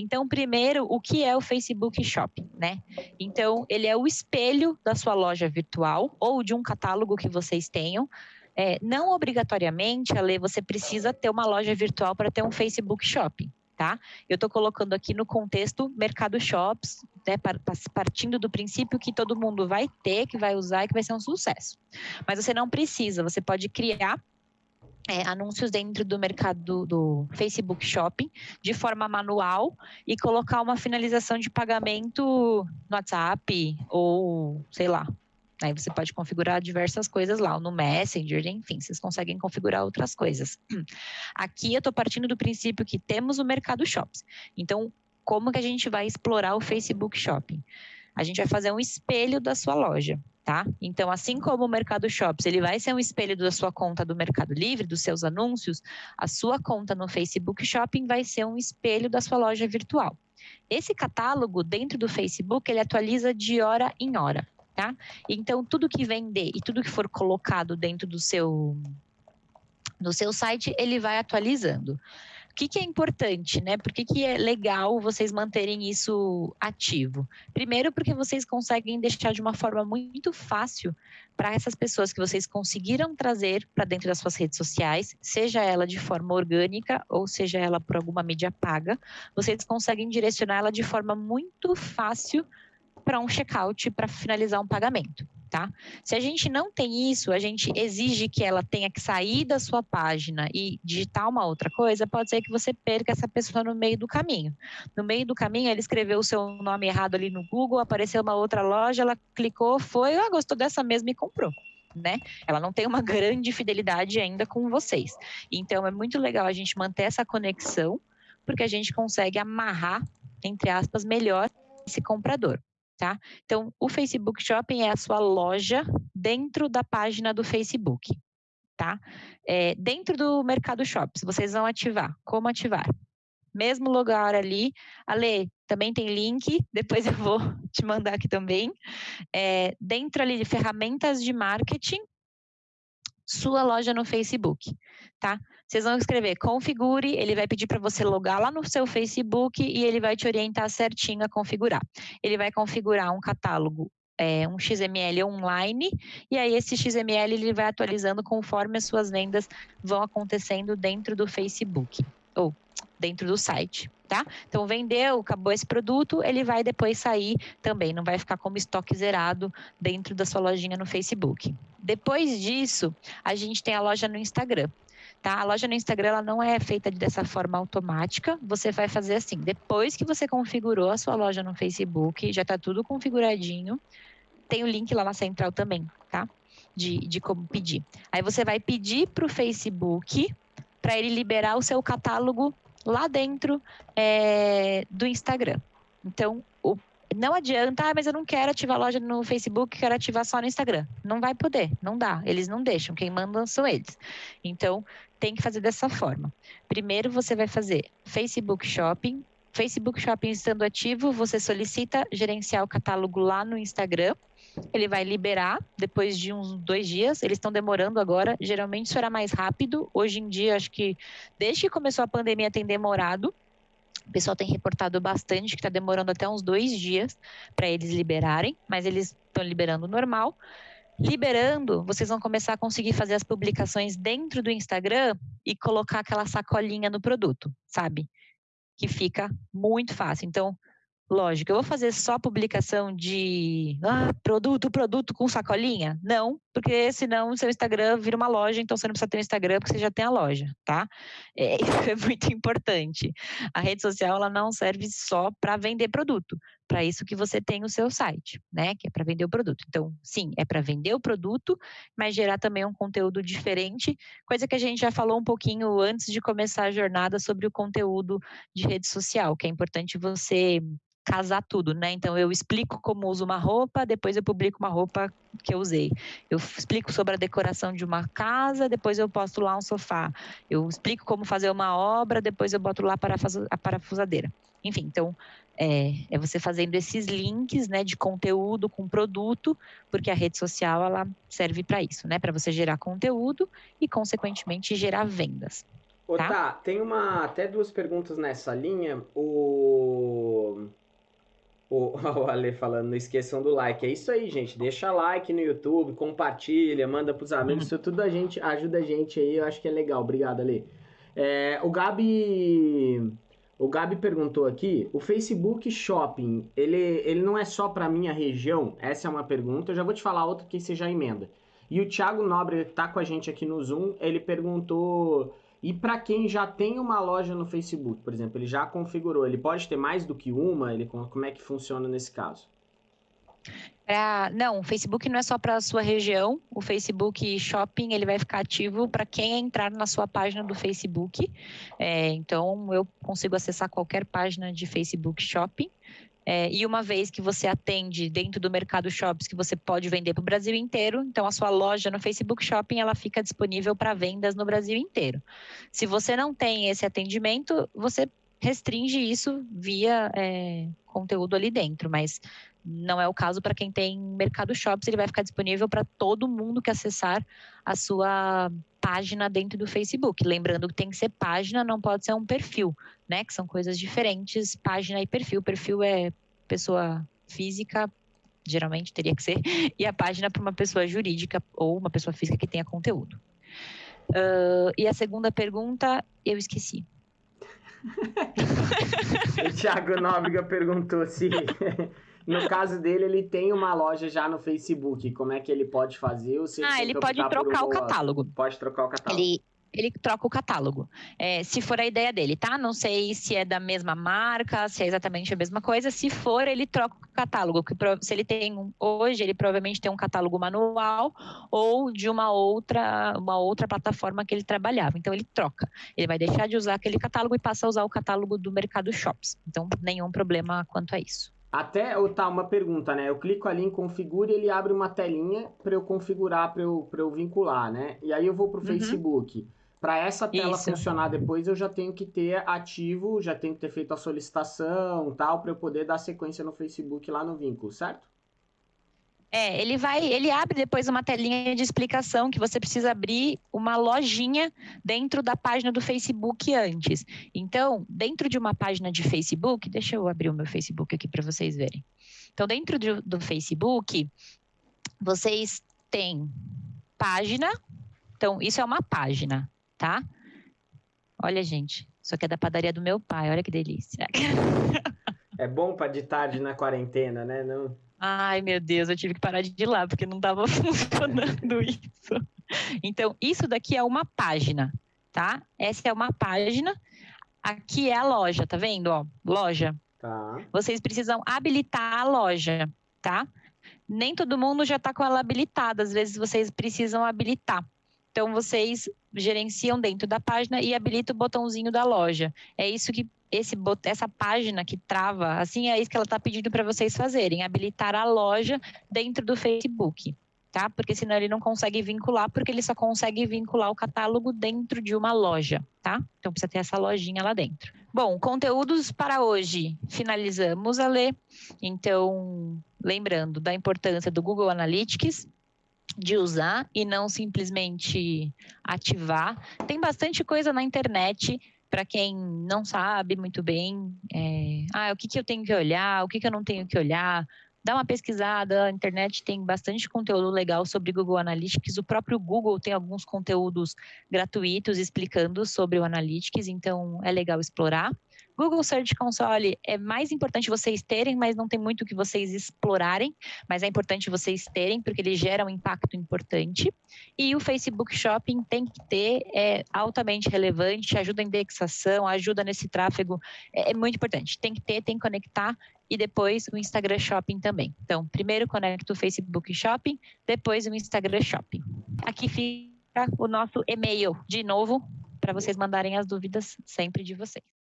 Então, primeiro, o que é o Facebook Shopping, né? Então, ele é o espelho da sua loja virtual ou de um catálogo que vocês tenham. É, não obrigatoriamente, Ale, você precisa ter uma loja virtual para ter um Facebook Shopping tá? Eu estou colocando aqui no contexto mercado shops, né, partindo do princípio que todo mundo vai ter, que vai usar e que vai ser um sucesso. Mas você não precisa, você pode criar é, anúncios dentro do mercado do, do, Facebook Shopping de forma manual e colocar uma finalização de pagamento no WhatsApp ou sei lá, Aí você pode configurar diversas coisas lá, no Messenger, enfim, vocês conseguem configurar outras coisas. Aqui eu estou partindo do princípio que temos o mercado shops. Então, como que a gente vai explorar o Facebook Shopping? A gente vai fazer um espelho da sua loja, tá? Então, assim como o Mercado Shops, ele vai ser um espelho da sua conta do Mercado Livre, dos seus anúncios, a sua conta no Facebook Shopping vai ser um espelho da sua loja virtual. Esse catálogo dentro do Facebook, ele atualiza de hora em hora tá? Então, tudo que vender e tudo que for colocado dentro do seu, do seu site, ele vai atualizando. O que, que é importante, né? Por que, que é legal vocês manterem isso ativo? Primeiro, porque vocês conseguem deixar de uma forma muito fácil para essas pessoas que vocês conseguiram trazer para dentro das suas redes sociais, seja ela de forma orgânica ou seja ela por alguma mídia paga, vocês conseguem direcionar ela de forma muito fácil para um checkout para finalizar um pagamento. Tá? Se a gente não tem isso, a gente exige que ela tenha que sair da sua página e digitar uma outra coisa, pode ser que você perca essa pessoa no meio do caminho. No meio do caminho, ela escreveu o seu nome errado ali no Google, apareceu uma outra loja, ela clicou, foi, ah, gostou dessa mesma e comprou. Né? Ela não tem uma grande fidelidade ainda com vocês. Então é muito legal a gente manter essa conexão, porque a gente consegue amarrar, entre aspas, melhor esse comprador tá? Então, o Facebook Shopping é a sua loja dentro da página do Facebook, tá? É, dentro do Mercado Shops, vocês vão ativar. Como ativar? Mesmo lugar ali. Ale, também tem link, depois eu vou te mandar aqui também. É, dentro ali de ferramentas de marketing, sua loja no Facebook, tá? Vocês vão escrever configure, ele vai pedir para você logar lá no seu Facebook e ele vai te orientar certinho a configurar. Ele vai configurar um catálogo é, um XML online, e aí esse XML ele vai atualizando conforme as suas vendas vão acontecendo dentro do Facebook, ou dentro do site, tá? Então, vendeu, acabou esse produto, ele vai depois sair também, não vai ficar como estoque zerado dentro da sua lojinha no Facebook. Depois disso, a gente tem a loja no Instagram. Tá? A loja no Instagram ela não é feita dessa forma automática. Você vai fazer assim, depois que você configurou a sua loja no Facebook, já está tudo configuradinho. Tem o link lá na central também, tá? De, de como pedir. Aí você vai pedir para o Facebook para ele liberar o seu catálogo lá dentro é, do Instagram. Então, o não adianta, ah, mas eu não quero ativar a loja no Facebook, quero ativar só no Instagram. Não vai poder, não dá. Eles não deixam, quem manda são eles. Então, tem que fazer dessa forma. Primeiro, você vai fazer Facebook Shopping. Facebook Shopping estando ativo, você solicita gerenciar o catálogo lá no Instagram. Ele vai liberar depois de uns dois dias. Eles estão demorando agora. Geralmente isso era mais rápido. Hoje em dia, acho que desde que começou a pandemia tem demorado. O pessoal tem reportado bastante que está demorando até uns dois dias para eles liberarem, mas eles estão liberando normal. Liberando, vocês vão começar a conseguir fazer as publicações dentro do Instagram e colocar aquela sacolinha no produto, sabe? Que fica muito fácil. Então, Lógico, eu vou fazer só publicação de ah, produto, produto com sacolinha? Não, porque senão o seu Instagram vira uma loja, então você não precisa ter um Instagram porque você já tem a loja, tá? É, isso é muito importante. A rede social ela não serve só para vender produto, para isso que você tem o seu site, né? Que é para vender o produto. Então, sim, é para vender o produto, mas gerar também um conteúdo diferente, coisa que a gente já falou um pouquinho antes de começar a jornada sobre o conteúdo de rede social, que é importante você casar tudo, né? Então eu explico como uso uma roupa, depois eu publico uma roupa que eu usei. Eu explico sobre a decoração de uma casa, depois eu posto lá um sofá. Eu explico como fazer uma obra, depois eu boto lá a parafusadeira. Enfim, então é, é, você fazendo esses links, né, de conteúdo com produto, porque a rede social ela serve para isso, né, para você gerar conteúdo e consequentemente gerar vendas. Ô, tá? tá, tem uma, até duas perguntas nessa linha. O, o, o Ale falando, não esqueçam do like. É isso aí, gente. Deixa like no YouTube, compartilha, manda pros amigos. Isso tudo a gente ajuda a gente aí. Eu acho que é legal. Obrigado, Ale. É, o Gabi. O Gabi perguntou aqui, o Facebook Shopping, ele, ele não é só para minha região? Essa é uma pergunta. Eu já vou te falar outra que você já emenda. E o Thiago Nobre está com a gente aqui no Zoom. Ele perguntou e para quem já tem uma loja no Facebook, por exemplo, ele já configurou, ele pode ter mais do que uma? Ele, como é que funciona nesse caso? Pra, não, o Facebook não é só para a sua região. O Facebook Shopping ele vai ficar ativo para quem entrar na sua página do Facebook. É, então, eu consigo acessar qualquer página de Facebook Shopping. É, e uma vez que você atende dentro do mercado shops que você pode vender para o Brasil inteiro, então a sua loja no Facebook Shopping ela fica disponível para vendas no Brasil inteiro. Se você não tem esse atendimento, você restringe isso via é, conteúdo ali dentro, mas não é o caso para quem tem mercado shops, ele vai ficar disponível para todo mundo que acessar a sua página dentro do Facebook. Lembrando que tem que ser página, não pode ser um perfil, né? Que são coisas diferentes, página e perfil. Perfil é pessoa física, geralmente teria que ser, e a página para uma pessoa jurídica ou uma pessoa física que tenha conteúdo. Uh, e a segunda pergunta, eu esqueci. o Thiago Nóbrega perguntou se no caso dele, ele tem uma loja já no Facebook. Como é que ele pode fazer? Ou se ah, ele pode trocar o catálogo. Pode trocar o catálogo. Ele, ele troca o catálogo. É, se for a ideia dele, tá? Não sei se é da mesma marca, se é exatamente a mesma coisa. Se for, ele troca o catálogo. Que se ele tem um, hoje, ele provavelmente tem um catálogo manual ou de uma outra, uma outra plataforma que ele trabalhava. Então ele troca. Ele vai deixar de usar aquele catálogo e passa a usar o catálogo do Mercado Shops. Então nenhum problema quanto a isso. Até, tá, uma pergunta, né? Eu clico ali em configure e ele abre uma telinha para eu configurar, para eu, eu vincular, né? E aí eu vou para o uhum. Facebook. Para essa tela Isso. funcionar depois, eu já tenho que ter ativo, já tenho que ter feito a solicitação tal, para eu poder dar sequência no Facebook lá no vínculo, certo? É, ele vai, ele abre depois uma telinha de explicação que você precisa abrir uma lojinha dentro da página do Facebook antes. Então, dentro de uma página de Facebook, deixa eu abrir o meu Facebook aqui para vocês verem. Então, dentro do, do Facebook, vocês têm página. Então, isso é uma página, tá? Olha, gente, isso aqui é da padaria do meu pai, olha que delícia. É bom para de tarde na quarentena, né? Não... Ai, meu Deus, eu tive que parar de ir lá, porque não estava funcionando isso. Então, isso daqui é uma página, tá? Essa é uma página. Aqui é a loja, tá vendo? Ó, loja. Tá. Vocês precisam habilitar a loja, tá? Nem todo mundo já está com ela habilitada, às vezes vocês precisam habilitar. Então, vocês gerenciam dentro da página e habilitam o botãozinho da loja. É isso que esse, essa página que trava, assim, é isso que ela está pedindo para vocês fazerem, habilitar a loja dentro do Facebook, tá? Porque senão ele não consegue vincular, porque ele só consegue vincular o catálogo dentro de uma loja, tá? Então precisa ter essa lojinha lá dentro. Bom, conteúdos para hoje. Finalizamos a ler. Então, lembrando da importância do Google Analytics, de usar e não simplesmente ativar. Tem bastante coisa na internet para quem não sabe muito bem, é, ah, o que, que eu tenho que olhar, o que, que eu não tenho que olhar, dá uma pesquisada, a internet tem bastante conteúdo legal sobre Google Analytics, o próprio Google tem alguns conteúdos gratuitos explicando sobre o Analytics, então é legal explorar. Google Search Console é mais importante vocês terem, mas não tem muito que vocês explorarem, mas é importante vocês terem, porque ele gera um impacto importante. E o Facebook Shopping tem que ter, é altamente relevante, ajuda a indexação, ajuda nesse tráfego, é, é muito importante. Tem que ter, tem que conectar e depois o Instagram Shopping também. Então, primeiro conecta o Facebook Shopping, depois o Instagram Shopping. Aqui fica o nosso e-mail de novo para vocês mandarem as dúvidas sempre de vocês.